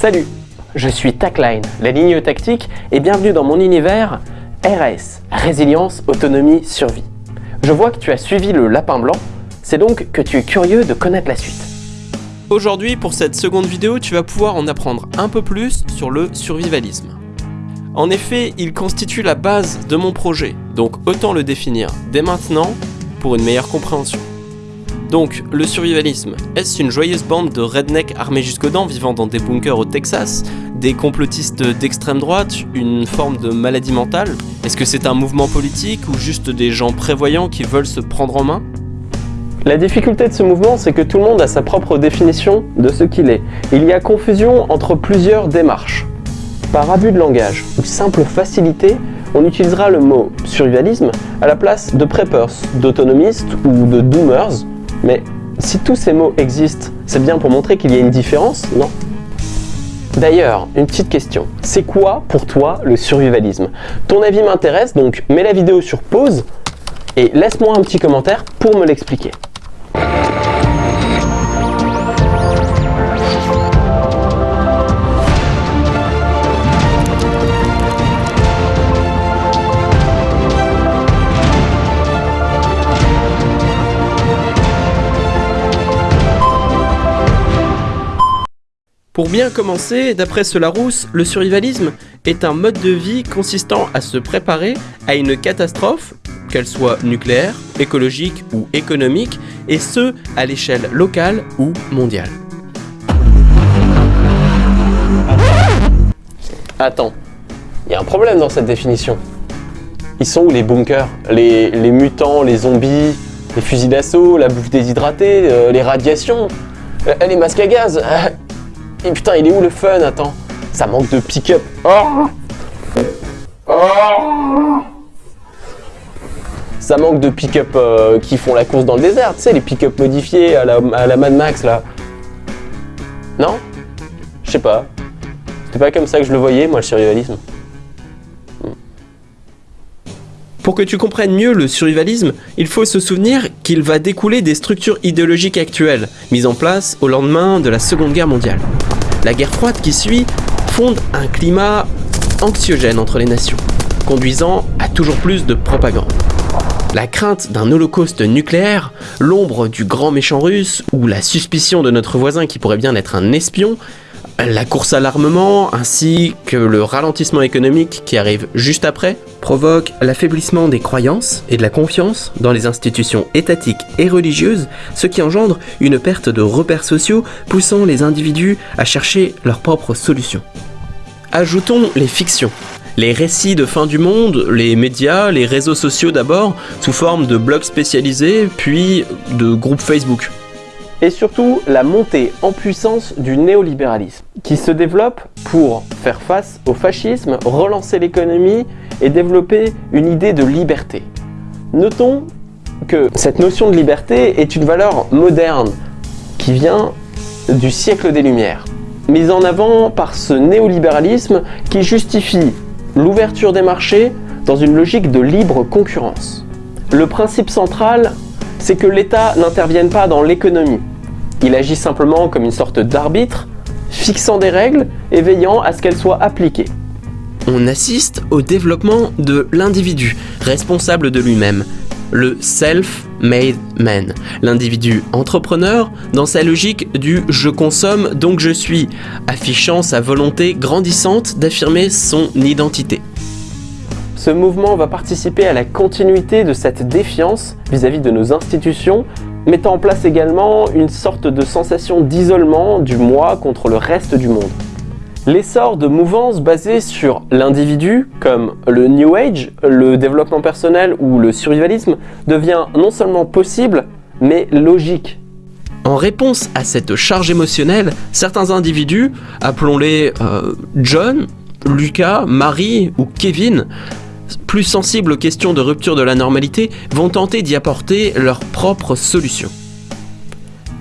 Salut, je suis TACLINE, la ligne tactique, et bienvenue dans mon univers RS, Résilience, Autonomie, Survie. Je vois que tu as suivi le lapin blanc, c'est donc que tu es curieux de connaître la suite. Aujourd'hui, pour cette seconde vidéo, tu vas pouvoir en apprendre un peu plus sur le survivalisme. En effet, il constitue la base de mon projet, donc autant le définir dès maintenant pour une meilleure compréhension. Donc, le survivalisme, est-ce une joyeuse bande de rednecks armés jusqu'aux dents vivant dans des bunkers au Texas Des complotistes d'extrême droite Une forme de maladie mentale? Est-ce que c'est un mouvement politique ou juste des gens prévoyants qui veulent se prendre en main? La difficulté de ce mouvement, c'est que tout le monde a sa propre définition de ce qu'il est. Il y a confusion entre plusieurs démarches. Par abus de langage ou simple facilité, on utilisera le mot survivalisme à la place de preppers, d'autonomistes ou de doomers, mais si tous ces mots existent, c'est bien pour montrer qu'il y a une différence, non? D'ailleurs, une petite question. C'est quoi pour toi le survivalisme? Ton avis m'intéresse, donc mets la vidéo sur pause et laisse-moi un petit commentaire pour me l'expliquer. Pour bien commencer, d'après Solarousse, le survivalisme est un mode de vie consistant à se préparer à une catastrophe, qu'elle soit nucléaire, écologique ou économique, et ce, à l'échelle locale ou mondiale. Attends, il y a un problème dans cette définition. Ils sont où les bunkers? Les, mutants, les zombies, les fusils d'assaut, la bouffe déshydratée, euh, les radiations, euh, les masques à gaz et putain, il est où le fun Attends. Ça manque de pick-up. Oh oh ça manque de pick-up euh, qui font la course dans le désert, tu sais, les pick-up modifiés à la, à la Mad Max, là. Non? Je sais pas. C'était pas comme ça que je le voyais, moi, le survivalisme. Pour que tu comprennes mieux le survivalisme, il faut se souvenir qu'il va découler des structures idéologiques actuelles, mises en place au lendemain de la Seconde Guerre mondiale. La guerre froide qui suit fonde un climat anxiogène entre les nations, conduisant à toujours plus de propagande. La crainte d'un holocauste nucléaire, l'ombre du grand méchant russe ou la suspicion de notre voisin qui pourrait bien être un espion, la course à l'armement ainsi que le ralentissement économique qui arrive juste après provoquent l'affaiblissement des croyances et de la confiance dans les institutions étatiques et religieuses, ce qui engendre une perte de repères sociaux poussant les individus à chercher leurs propres solutions. Ajoutons les fictions. Les récits de fin du monde, les médias, les réseaux sociaux d'abord, sous forme de blogs spécialisés, puis de groupes Facebook et surtout la montée en puissance du néolibéralisme, qui se développe pour faire face au fascisme, relancer l'économie et développer une idée de liberté. Notons que cette notion de liberté est une valeur moderne qui vient du siècle des Lumières, mise en avant par ce néolibéralisme qui justifie l'ouverture des marchés dans une logique de libre concurrence. Le principe central c'est que l'État n'intervienne pas dans l'économie. Il agit simplement comme une sorte d'arbitre, fixant des règles et veillant à ce qu'elles soient appliquées. On assiste au développement de l'individu, responsable de lui-même, le self-made man, l'individu entrepreneur dans sa logique du « je consomme donc je suis », affichant sa volonté grandissante d'affirmer son identité. Ce mouvement va participer à la continuité de cette défiance vis-à-vis de nos institutions, mettant en place également une sorte de sensation d'isolement du moi contre le reste du monde. L'essor de mouvances basées sur l'individu, comme le New Age, le développement personnel ou le survivalisme, devient non seulement possible, mais logique. En réponse à cette charge émotionnelle, certains individus, appelons-les euh, John, Lucas, Marie ou Kevin, plus sensibles aux questions de rupture de la normalité, vont tenter d'y apporter leur propre solution.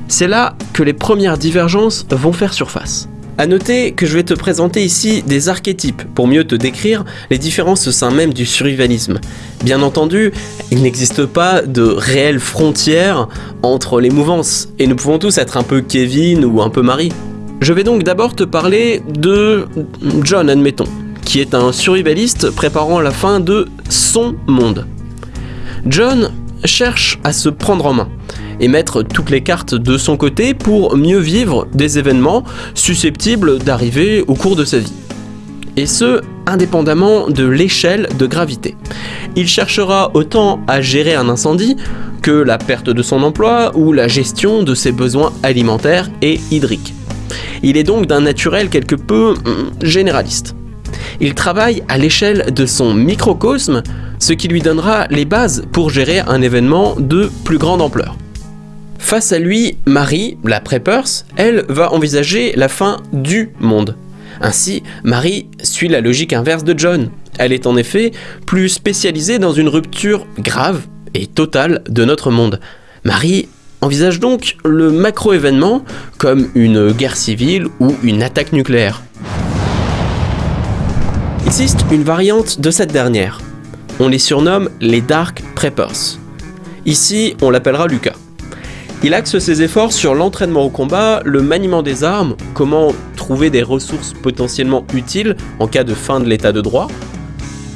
C'est là que les premières divergences vont faire surface. A noter que je vais te présenter ici des archétypes pour mieux te décrire les différences au sein même du survivalisme. Bien entendu, il n'existe pas de réelles frontières entre les mouvances, et nous pouvons tous être un peu Kevin ou un peu Marie. Je vais donc d'abord te parler de John, admettons, qui est un survivaliste préparant la fin de son monde. John cherche à se prendre en main et mettre toutes les cartes de son côté pour mieux vivre des événements susceptibles d'arriver au cours de sa vie. Et ce, indépendamment de l'échelle de gravité. Il cherchera autant à gérer un incendie que la perte de son emploi ou la gestion de ses besoins alimentaires et hydriques. Il est donc d'un naturel quelque peu hum, généraliste. Il travaille à l'échelle de son microcosme, ce qui lui donnera les bases pour gérer un événement de plus grande ampleur. Face à lui, Marie, la Preppers, elle va envisager la fin du monde. Ainsi, Marie suit la logique inverse de John. Elle est en effet plus spécialisée dans une rupture grave et totale de notre monde. Marie envisage donc le macro-événement comme une guerre civile ou une attaque nucléaire. Existe une variante de cette dernière. On les surnomme les Dark Preppers. Ici, on l'appellera Lucas. Il axe ses efforts sur l'entraînement au combat, le maniement des armes, comment trouver des ressources potentiellement utiles en cas de fin de l'état de droit,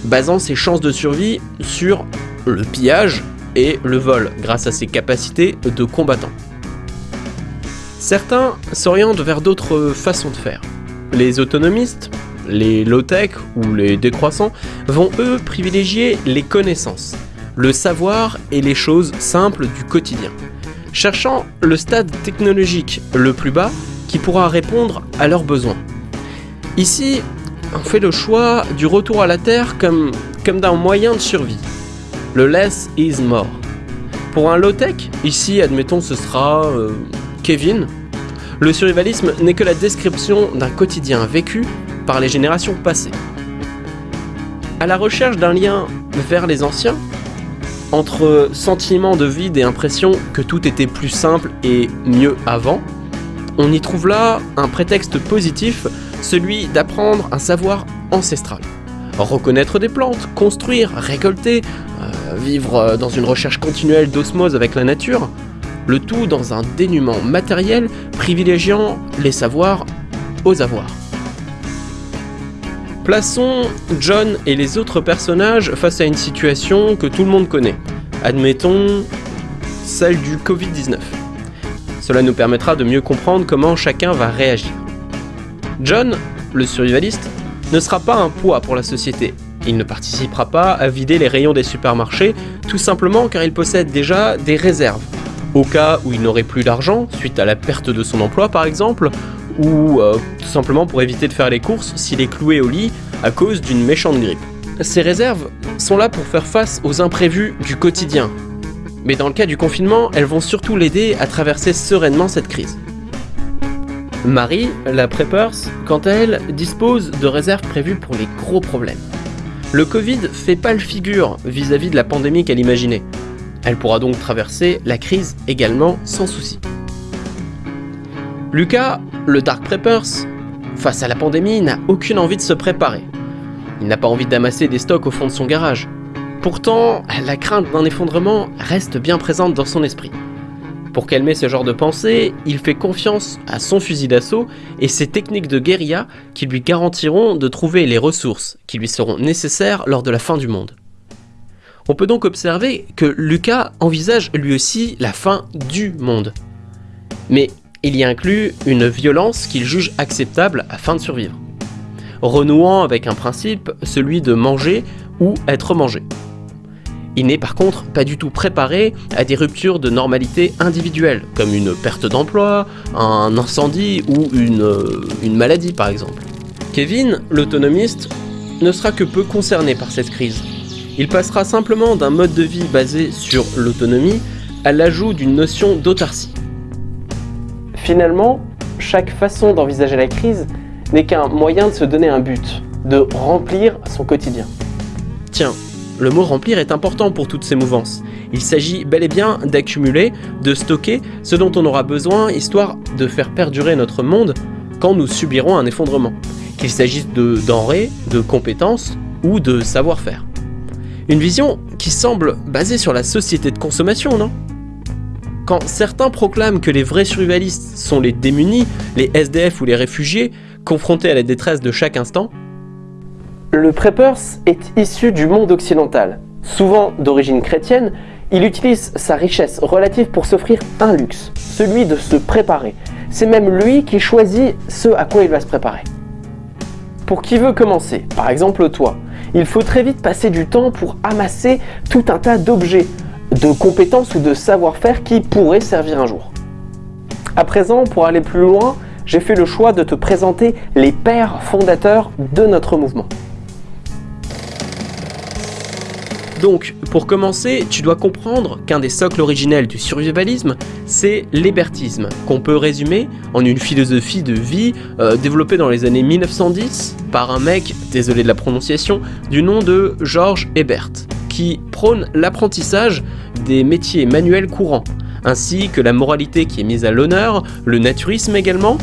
basant ses chances de survie sur le pillage et le vol grâce à ses capacités de combattant. Certains s'orientent vers d'autres façons de faire. Les autonomistes, les low-tech ou les décroissants vont eux privilégier les connaissances, le savoir et les choses simples du quotidien, cherchant le stade technologique le plus bas qui pourra répondre à leurs besoins. Ici, on fait le choix du retour à la Terre comme, comme d'un moyen de survie. Le less is more. Pour un low-tech, ici, admettons, ce sera euh, Kevin. Le survivalisme n'est que la description d'un quotidien vécu les générations passées. À la recherche d'un lien vers les anciens, entre sentiment de vide et impression que tout était plus simple et mieux avant, on y trouve là un prétexte positif, celui d'apprendre un savoir ancestral. Reconnaître des plantes, construire, récolter, euh, vivre dans une recherche continuelle d'osmose avec la nature, le tout dans un dénuement matériel privilégiant les savoirs aux avoirs. Plaçons John et les autres personnages face à une situation que tout le monde connaît. Admettons celle du Covid-19. Cela nous permettra de mieux comprendre comment chacun va réagir. John, le survivaliste, ne sera pas un poids pour la société. Il ne participera pas à vider les rayons des supermarchés, tout simplement car il possède déjà des réserves. Au cas où il n'aurait plus d'argent, suite à la perte de son emploi par exemple, ou euh, tout simplement pour éviter de faire les courses s'il est cloué au lit à cause d'une méchante grippe. Ces réserves sont là pour faire face aux imprévus du quotidien. Mais dans le cas du confinement, elles vont surtout l'aider à traverser sereinement cette crise. Marie, la Preppers, quant à elle, dispose de réserves prévues pour les gros problèmes. Le Covid fait pas le figure vis-à-vis de la pandémie qu'elle imaginait. Elle pourra donc traverser la crise également sans souci. Lucas, le Dark Preppers, face à la pandémie, n'a aucune envie de se préparer. Il n'a pas envie d'amasser des stocks au fond de son garage. Pourtant, la crainte d'un effondrement reste bien présente dans son esprit. Pour calmer ce genre de pensée, il fait confiance à son fusil d'assaut et ses techniques de guérilla qui lui garantiront de trouver les ressources qui lui seront nécessaires lors de la fin du monde. On peut donc observer que Lucas envisage lui aussi la fin du monde. Mais il y inclut une violence qu'il juge acceptable afin de survivre renouant avec un principe, celui de manger ou être mangé. Il n'est par contre pas du tout préparé à des ruptures de normalité individuelle, comme une perte d'emploi, un incendie ou une, euh, maladie par exemple. Kevin, l'autonomiste, ne sera que peu concerné par cette crise. Il passera simplement d'un mode de vie basé sur l'autonomie à l'ajout d'une notion d'autarcie. Finalement, chaque façon d'envisager la crise n'est qu'un moyen de se donner un but, de remplir son quotidien. Tiens, le mot remplir est important pour toutes ces mouvances. Il s'agit bel et bien d'accumuler, de stocker ce dont on aura besoin histoire de faire perdurer notre monde quand nous subirons un effondrement, qu'il s'agisse de denrées, de compétences ou de savoir-faire. Une vision qui semble basée sur la société de consommation, non? Quand certains proclament que les vrais survivalistes sont les démunis, les SDF ou les réfugiés, confrontés à la détresse de chaque instant, le Preppers est issu du monde occidental. Souvent d'origine chrétienne, il utilise sa richesse relative pour s'offrir un luxe, celui de se préparer. C'est même lui qui choisit ce à quoi il va se préparer. Pour qui veut commencer, par exemple toi, il faut très vite passer du temps pour amasser tout un tas d'objets, de compétences ou de savoir-faire qui pourraient servir un jour. À présent, pour aller plus loin, j'ai fait le choix de te présenter les pères fondateurs de notre mouvement. Donc, pour commencer, tu dois comprendre qu'un des socles originels du survivalisme, c'est l'hébertisme, qu'on peut résumer en une philosophie de vie euh, développée dans les années 1910 par un mec, désolé de la prononciation, du nom de George Hebert, qui prône l'apprentissage des métiers manuels courants, ainsi que la moralité qui est mise à l'honneur, le naturisme également,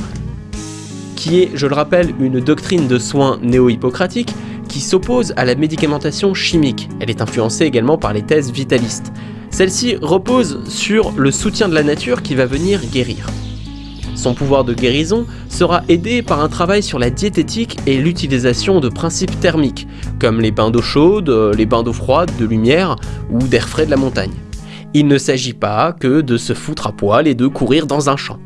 qui est, je le rappelle, une doctrine de soins néo-hippocratique qui s'oppose à la médicamentation chimique. Elle est influencée également par les thèses vitalistes. Celle-ci repose sur le soutien de la nature qui va venir guérir. Son pouvoir de guérison sera aidé par un travail sur la diététique et l'utilisation de principes thermiques, comme les bains d'eau chaude, les bains d'eau froide, de lumière ou d'air frais de la montagne. Il ne s'agit pas que de se foutre à poil et de courir dans un champ.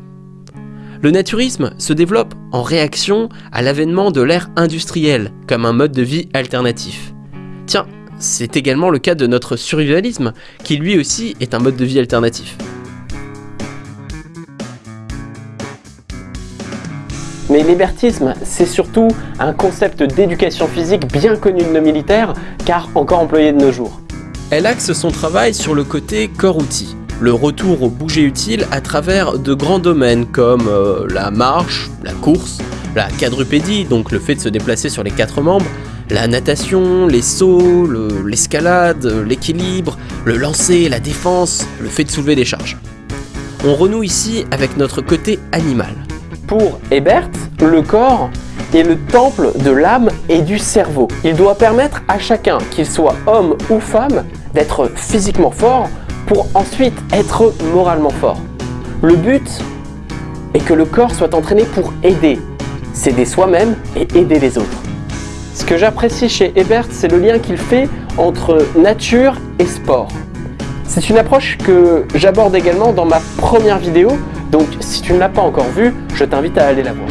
Le naturisme se développe en réaction à l'avènement de l'ère industrielle comme un mode de vie alternatif. Tiens, c'est également le cas de notre survivalisme, qui lui aussi est un mode de vie alternatif. Mais l'hébertisme, c'est surtout un concept d'éducation physique bien connu de nos militaires, car encore employé de nos jours. Elle axe son travail sur le côté corps-outil, le retour au bouger utile à travers de grands domaines comme euh, la marche, la course, la quadrupédie, donc le fait de se déplacer sur les quatre membres, la natation, les sauts, l'escalade, l'équilibre, le lancer, la défense, le fait de soulever des charges. On renoue ici avec notre côté animal. Pour Ebert, le corps est le temple de l'âme et du cerveau. Il doit permettre à chacun, qu'il soit homme ou femme, d'être physiquement fort pour ensuite être moralement fort. Le but est que le corps soit entraîné pour aider, s'aider soi-même et aider les autres. Ce que j'apprécie chez Ebert, c'est le lien qu'il fait entre nature et sport. C'est une approche que j'aborde également dans ma première vidéo, donc si tu ne l'as pas encore vue, je t'invite à aller la voir.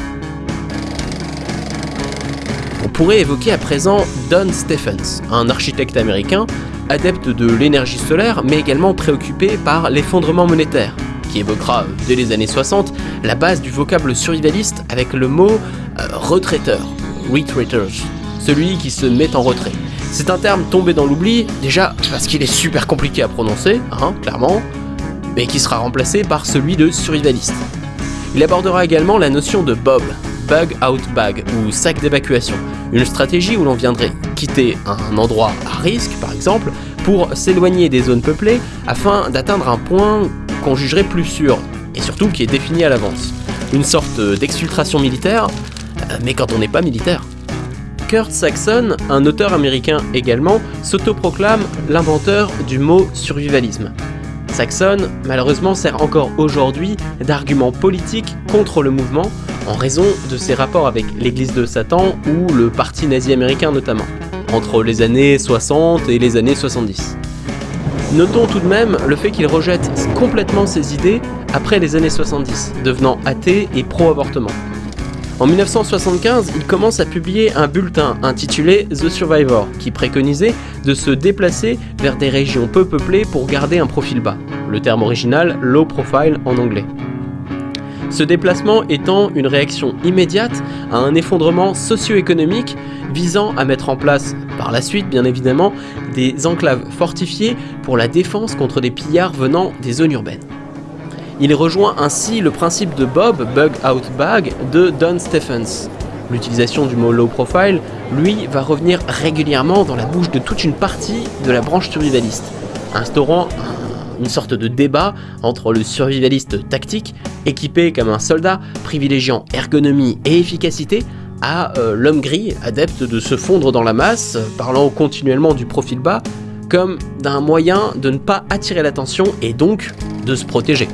On pourrait évoquer à présent Don Stephens, un architecte américain adepte de l'énergie solaire, mais également préoccupé par l'effondrement monétaire, qui évoquera dès les années 60 la base du vocable survivaliste avec le mot euh, retraiteur, retreaters, celui qui se met en retrait. C'est un terme tombé dans l'oubli, déjà parce qu'il est super compliqué à prononcer, hein, clairement, mais qui sera remplacé par celui de survivaliste. Il abordera également la notion de Bob, Bug Out Bag ou sac d'évacuation, une stratégie où l'on viendrait quitter un endroit à risque par exemple pour s'éloigner des zones peuplées afin d'atteindre un point qu'on jugerait plus sûr et surtout qui est défini à l'avance. Une sorte d'exfiltration militaire, euh, mais quand on n'est pas militaire. Kurt Saxon, un auteur américain également, s'autoproclame l'inventeur du mot survivalisme. Saxon, malheureusement, sert encore aujourd'hui d'argument politique contre le mouvement en raison de ses rapports avec l'église de Satan ou le parti nazi américain notamment, entre les années 60 et les années 70. Notons tout de même le fait qu'il rejette complètement ses idées après les années 70, devenant athée et pro-avortement. En 1975, il commence à publier un bulletin intitulé The Survivor, qui préconisait de se déplacer vers des régions peu peuplées pour garder un profil bas, le terme original low profile en anglais. Ce déplacement étant une réaction immédiate à un effondrement socio-économique visant à mettre en place, par la suite bien évidemment, des enclaves fortifiées pour la défense contre des pillards venant des zones urbaines. Il rejoint ainsi le principe de Bob, Bug Out Bag, de Don Stephens. L'utilisation du mot low profile, lui, va revenir régulièrement dans la bouche de toute une partie de la branche survivaliste, instaurant une sorte de débat entre le survivaliste tactique, équipé comme un soldat, privilégiant ergonomie et efficacité, à euh, l'homme gris, adepte de se fondre dans la masse, parlant continuellement du profil bas, comme d'un moyen de ne pas attirer l'attention et donc de se protéger.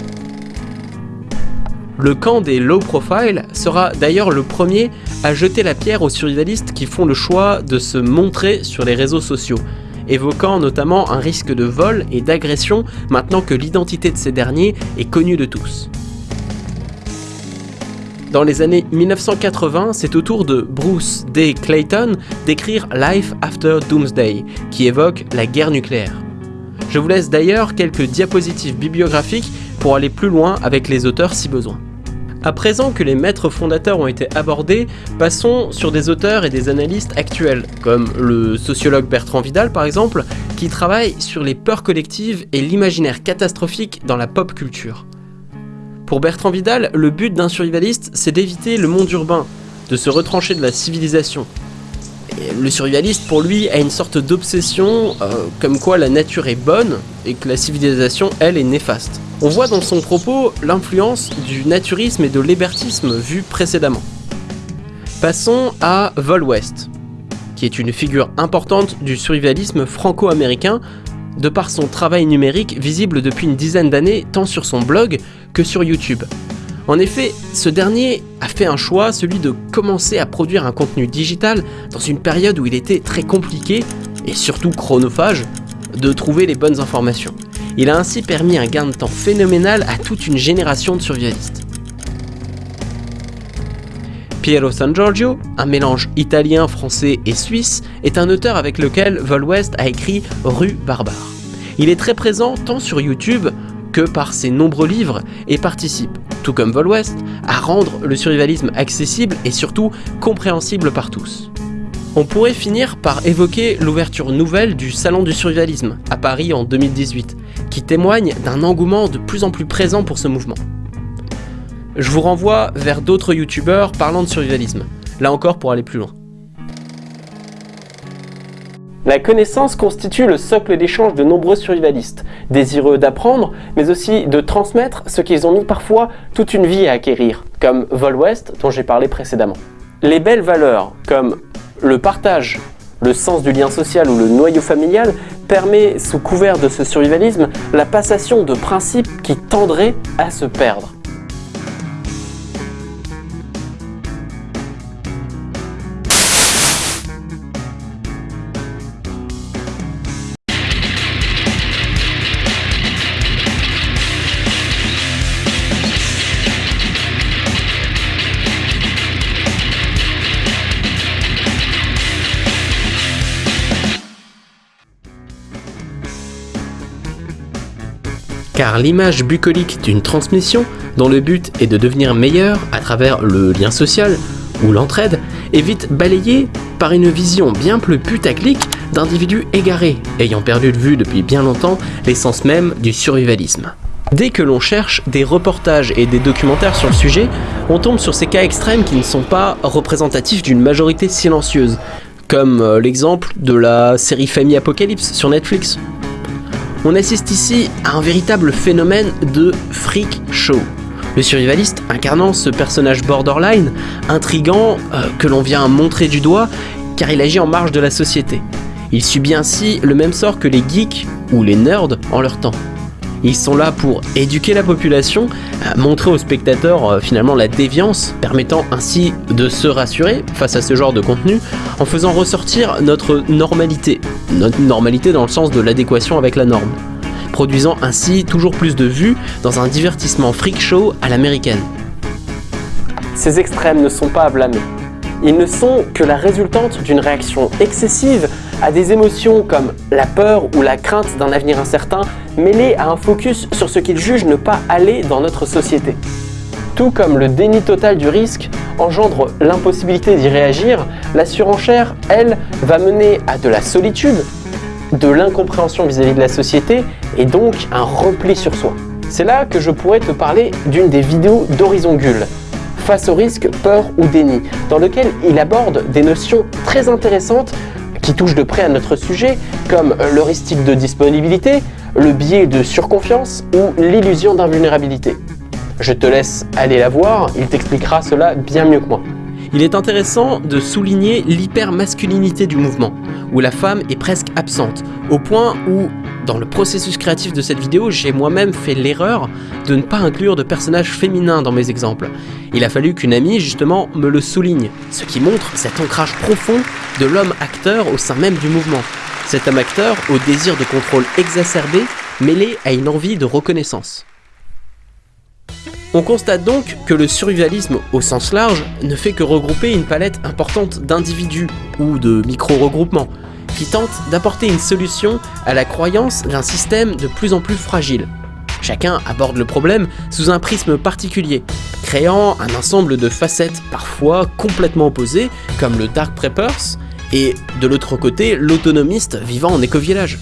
Le camp des low profile sera d'ailleurs le premier à jeter la pierre aux survivalistes qui font le choix de se montrer sur les réseaux sociaux, évoquant notamment un risque de vol et d'agression maintenant que l'identité de ces derniers est connue de tous. Dans les années 1980, c'est au tour de Bruce D. Clayton d'écrire Life After Doomsday, qui évoque la guerre nucléaire. Je vous laisse d'ailleurs quelques diapositives bibliographiques pour aller plus loin avec les auteurs si besoin. À présent que les maîtres fondateurs ont été abordés, passons sur des auteurs et des analystes actuels, comme le sociologue Bertrand Vidal par exemple, qui travaille sur les peurs collectives et l'imaginaire catastrophique dans la pop culture. Pour Bertrand Vidal, le but d'un survivaliste, c'est d'éviter le monde urbain, de se retrancher de la civilisation. le survivaliste, pour lui, a une sorte d'obsession, euh, comme quoi la nature est bonne et que la civilisation, elle, est néfaste. On voit dans son propos l'influence du naturisme et de l'hébertisme vu précédemment. Passons à Vol West, qui est une figure importante du survivalisme franco-américain de par son travail numérique visible depuis une dizaine d'années tant sur son blog que sur YouTube. En effet, ce dernier a fait un choix, celui de commencer à produire un contenu digital dans une période où il était très compliqué, et surtout chronophage, de trouver les bonnes informations. Il a ainsi permis un gain de temps phénoménal à toute une génération de survivalistes. Piero San Giorgio, un mélange italien, français et suisse, est un auteur avec lequel Vol West a écrit Rue Barbare. Il est très présent tant sur YouTube que par ses nombreux livres et participe, tout comme Vol West, à rendre le survivalisme accessible et surtout compréhensible par tous. On pourrait finir par évoquer l'ouverture nouvelle du Salon du survivalisme à Paris en 2018, qui témoigne d'un engouement de plus en plus présent pour ce mouvement. Je vous renvoie vers d'autres youtubeurs parlant de survivalisme, là encore pour aller plus loin. La connaissance constitue le socle d'échange de nombreux survivalistes, désireux d'apprendre, mais aussi de transmettre ce qu'ils ont mis parfois toute une vie à acquérir, comme Vol West dont j'ai parlé précédemment. Les belles valeurs, comme le partage, le sens du lien social ou le noyau familial permet, sous couvert de ce survivalisme, la passation de principes qui tendraient à se perdre. Car l'image bucolique d'une transmission, dont le but est de devenir meilleur à travers le lien social ou l'entraide, est vite balayée par une vision bien plus putaclic d'individus égarés, ayant perdu de vue depuis bien longtemps l'essence même du survivalisme. Dès que l'on cherche des reportages et des documentaires sur le sujet, on tombe sur ces cas extrêmes qui ne sont pas représentatifs d'une majorité silencieuse, comme euh, l'exemple de la série Famille Apocalypse sur Netflix, on assiste ici à un véritable phénomène de freak show. Le survivaliste incarnant ce personnage borderline, intrigant, euh, que l'on vient montrer du doigt, car il agit en marge de la société. Il subit ainsi le même sort que les geeks ou les nerds en leur temps. Ils sont là pour éduquer la population, montrer aux spectateurs euh, finalement la déviance, permettant ainsi de se rassurer face à ce genre de contenu, en faisant ressortir notre normalité. Notre normalité dans le sens de l'adéquation avec la norme. Produisant ainsi toujours plus de vues dans un divertissement freak show à l'américaine. Ces extrêmes ne sont pas à blâmer. Ils ne sont que la résultante d'une réaction excessive à des émotions comme la peur ou la crainte d'un avenir incertain mêlée à un focus sur ce qu'ils jugent ne pas aller dans notre société. Tout comme le déni total du risque engendre l'impossibilité d'y réagir, la surenchère, elle, va mener à de la solitude, de l'incompréhension vis-à-vis de la société et donc un repli sur soi. C'est là que je pourrais te parler d'une des vidéos d'Horizon Gull, face au risque, peur ou déni, dans lequel il aborde des notions très intéressantes qui touchent de près à notre sujet, comme l'heuristique de disponibilité, le biais de surconfiance ou l'illusion d'invulnérabilité. Je te laisse aller la voir, il t'expliquera cela bien mieux que moi. Il est intéressant de souligner l'hypermasculinité du mouvement, où la femme est presque absente, au point où dans le processus créatif de cette vidéo, j'ai moi-même fait l'erreur de ne pas inclure de personnages féminins dans mes exemples. Il a fallu qu'une amie, justement, me le souligne, ce qui montre cet ancrage profond de l'homme acteur au sein même du mouvement. Cet homme acteur au désir de contrôle exacerbé, mêlé à une envie de reconnaissance. On constate donc que le survivalisme au sens large ne fait que regrouper une palette importante d'individus ou de micro-regroupements qui tentent d'apporter une solution à la croyance d'un système de plus en plus fragile. Chacun aborde le problème sous un prisme particulier, créant un ensemble de facettes parfois complètement opposées comme le Dark Preppers et de l'autre côté l'autonomiste vivant en éco-village.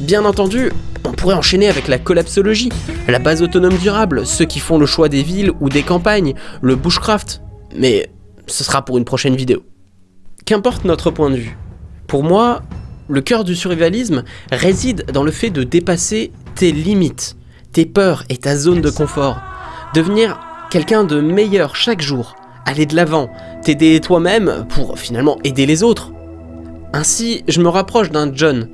Bien entendu, on pourrait enchaîner avec la collapsologie, la base autonome durable, ceux qui font le choix des villes ou des campagnes, le bushcraft, mais ce sera pour une prochaine vidéo. Qu'importe notre point de vue, pour moi, le cœur du survivalisme réside dans le fait de dépasser tes limites, tes peurs et ta zone de confort, devenir quelqu'un de meilleur chaque jour, aller de l'avant, t'aider toi-même pour finalement aider les autres. Ainsi, je me rapproche d'un John,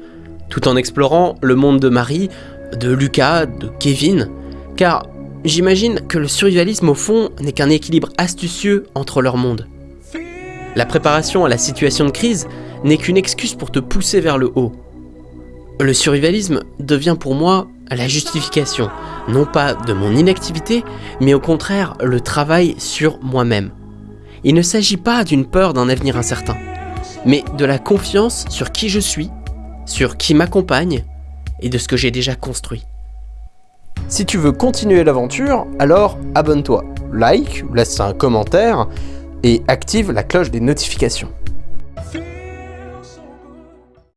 tout en explorant le monde de Marie, de Lucas, de Kevin, car j'imagine que le survivalisme au fond n'est qu'un équilibre astucieux entre leurs mondes. La préparation à la situation de crise n'est qu'une excuse pour te pousser vers le haut. Le survivalisme devient pour moi la justification, non pas de mon inactivité, mais au contraire le travail sur moi-même. Il ne s'agit pas d'une peur d'un avenir incertain, mais de la confiance sur qui je suis sur qui m'accompagne et de ce que j'ai déjà construit. Si tu veux continuer l'aventure, alors abonne-toi, like, laisse un commentaire et active la cloche des notifications.